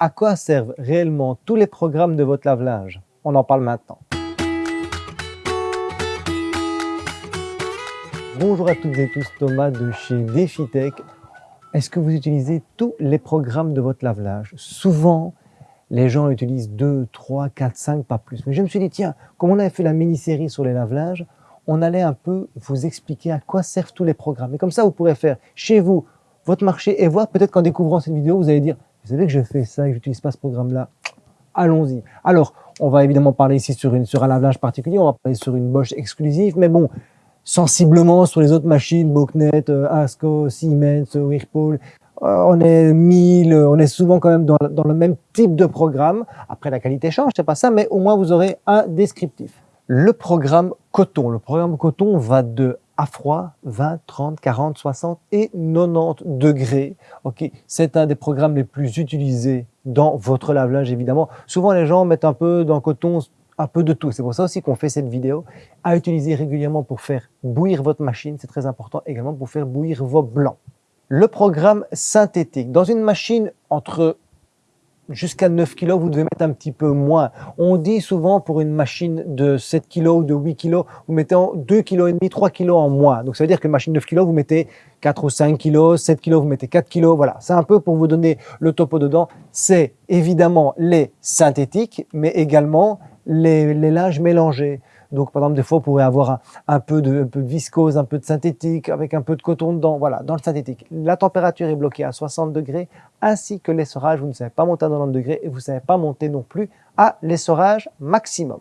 À quoi servent réellement tous les programmes de votre lave-linge? On en parle maintenant. Bonjour à toutes et tous, Thomas de chez DefiTech. Est-ce que vous utilisez tous les programmes de votre lave-linge? Souvent, les gens utilisent 2, 3, 4, 5, pas plus. Mais je me suis dit, tiens, comme on avait fait la mini-série sur les lave-linges, on allait un peu vous expliquer à quoi servent tous les programmes. Et comme ça, vous pourrez faire chez vous votre marché et voir peut-être qu'en découvrant cette vidéo, vous allez dire, vous savez que je fais ça et que j'utilise pas ce programme-là Allons-y. Alors, on va évidemment parler ici sur, une, sur un lave-linge particulier, on va parler sur une Bosch exclusive, mais bon, sensiblement sur les autres machines, Boknet, euh, Asco, Siemens, Whirlpool, euh, on est 1000, on est souvent quand même dans, dans, le même type de programme. Après, la qualité change, c'est pas ça, mais au moins vous aurez un descriptif. Le programme coton. Le programme coton va de à froid, 20, 30, 40, 60 et 90 degrés. Ok, C'est un des programmes les plus utilisés dans votre lave-linge, évidemment. Souvent, les gens mettent un peu dans coton un peu de tout. C'est pour ça aussi qu'on fait cette vidéo à utiliser régulièrement pour faire bouillir votre machine. C'est très important également pour faire bouillir vos blancs. Le programme synthétique. Dans une machine entre jusqu'à 9 kg, vous devez mettre un petit peu moins. On dit souvent pour une machine de 7 kg ou de 8 kg, vous mettez 2 kg et demi, 3 kg en moins. Donc ça veut dire qu'une machine de 9 kg, vous mettez 4 ou 5 kg, 7 kg, vous mettez 4 kg. Voilà, c'est un peu pour vous donner le topo dedans. C'est évidemment les synthétiques, mais également les, les linges mélangés. Donc, par exemple, des fois, vous pourrez avoir un, peu de, un, peu de, viscose, un peu de synthétique, avec un peu de coton dedans. Voilà, dans le synthétique. La température est bloquée à 60 degrés, ainsi que l'essorage. Vous ne savez pas monter à 90 degrés et vous ne savez pas monter non plus à l'essorage maximum.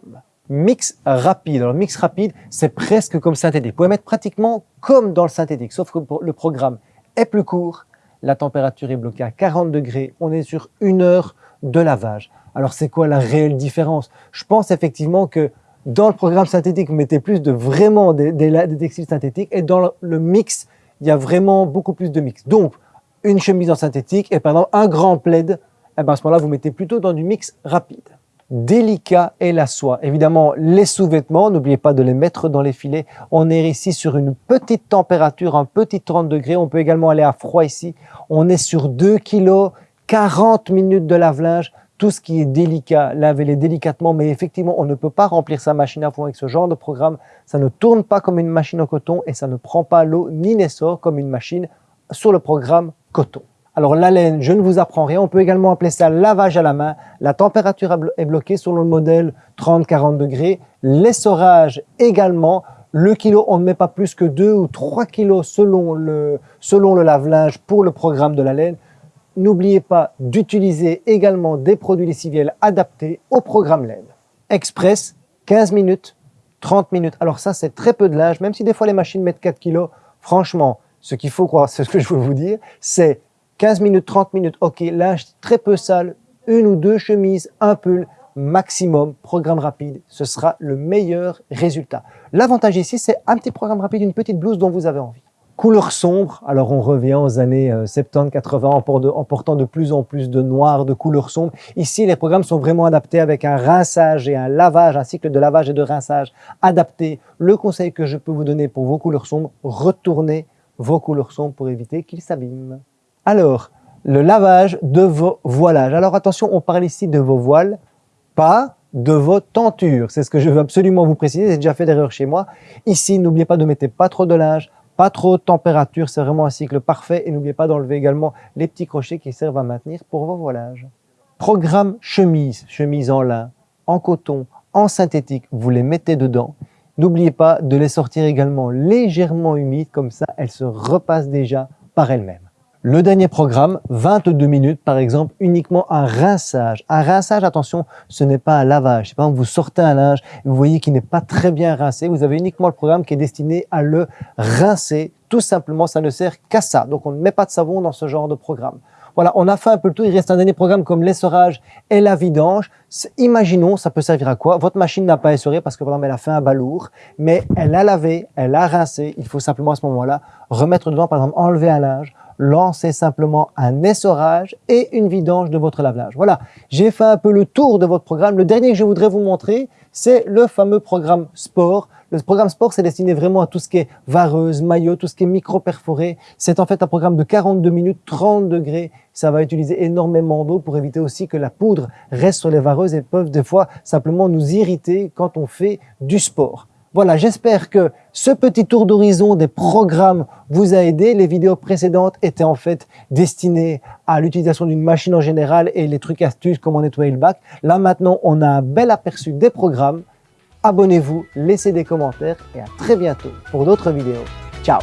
Mix rapide. Alors, mix rapide, c'est presque comme synthétique. Vous pouvez mettre pratiquement comme dans le synthétique, sauf que le programme est plus court, la température est bloquée à 40 degrés, on est sur une heure de lavage. Alors, c'est quoi la réelle différence? Je pense effectivement que dans le programme synthétique, vous mettez plus de vraiment des, textiles synthétiques et dans le, mix, il y a vraiment beaucoup plus de mix. Donc, une chemise en synthétique et par exemple un grand plaid, eh ben à ce moment-là, vous mettez plutôt dans du mix rapide. Délicat est la soie. Évidemment, les sous-vêtements, n'oubliez pas de les mettre dans les filets. On est ici sur une petite température, un petit 30 degrés. On peut également aller à froid ici. On est sur 2 kg, 40 minutes de lave-linge tout ce qui est délicat, lavez-les délicatement, mais effectivement, on ne peut pas remplir sa machine à fond avec ce genre de programme. Ça ne tourne pas comme une machine au coton et ça ne prend pas l'eau ni n'essore comme une machine sur le programme coton. Alors la laine, je ne vous apprends rien, on peut également appeler ça lavage à la main. La température est bloquée selon le modèle 30-40 degrés. L'essorage également. Le kilo, on ne met pas plus que 2 ou 3 kilos selon le, selon le lave-linge pour le programme de la laine. N'oubliez pas d'utiliser également des produits lessiviels adaptés au programme LED. Express, 15 minutes, 30 minutes. Alors ça, c'est très peu de linge, même si des fois les machines mettent 4 kg. Franchement, ce qu'il faut croire, c'est ce que je veux vous dire, c'est 15 minutes, 30 minutes, ok, linge très peu sale, une ou deux chemises, un pull, maximum, programme rapide, ce sera le meilleur résultat. L'avantage ici, c'est un petit programme rapide, une petite blouse dont vous avez envie. Couleur sombre, alors on revient aux années 70-80 euh, en portant de plus en plus de noir, de couleur sombre. Ici, les programmes sont vraiment adaptés avec un rinçage et un lavage, un cycle de lavage et de rinçage adapté. Le conseil que je peux vous donner pour vos couleurs sombres, retournez vos couleurs sombres pour éviter qu'ils s'abîment. Alors, le lavage de vos voilages. Alors attention, on parle ici de vos voiles, pas de vos tentures. C'est ce que je veux absolument vous préciser, j'ai déjà fait d'erreur chez moi. Ici, n'oubliez pas de mettre pas trop de linge, pas trop de température, c'est vraiment un cycle parfait. Et n'oubliez pas d'enlever également les petits crochets qui servent à maintenir pour vos voilages. Programme chemise, chemise en lin, en coton, en synthétique, vous les mettez dedans. N'oubliez pas de les sortir également légèrement humides, comme ça elles se repassent déjà par elles-mêmes. Le dernier programme, 22 minutes par exemple, uniquement un rinçage. Un rinçage, attention, ce n'est pas un lavage. Par exemple, vous sortez un linge, vous voyez qu'il n'est pas très bien rincé, vous avez uniquement le programme qui est destiné à le rincer. Tout simplement, ça ne sert qu'à ça. Donc on ne met pas de savon dans ce genre de programme. Voilà, on a fait un peu le tout. Il reste un dernier programme comme l'essorage et la vidange. Imaginons, ça peut servir à quoi? Votre machine n'a pas essoré parce que par exemple, elle a fait un balourd, mais elle a lavé, elle a rincé. Il faut simplement à ce moment-là remettre dedans, par exemple, enlever un linge, lancez simplement un essorage et une vidange de votre lave-linge. Voilà, j'ai fait un peu le tour de votre programme. Le dernier que je voudrais vous montrer, c'est le fameux programme sport. Le programme sport, c'est destiné vraiment à tout ce qui est vareuse, maillot, tout ce qui est micro-perforé. C'est en fait un programme de 42 minutes, 30 degrés. Ça va utiliser énormément d'eau pour éviter aussi que la poudre reste sur les vareuses et peuvent des fois simplement nous irriter quand on fait du sport. Voilà, j'espère que ce petit tour d'horizon des programmes vous a aidé. Les vidéos précédentes étaient en fait destinées à l'utilisation d'une machine en général et les trucs astuces, comment nettoyer le bac. Là maintenant, on a un bel aperçu des programmes abonnez-vous, laissez des commentaires et à très bientôt pour d'autres vidéos. Ciao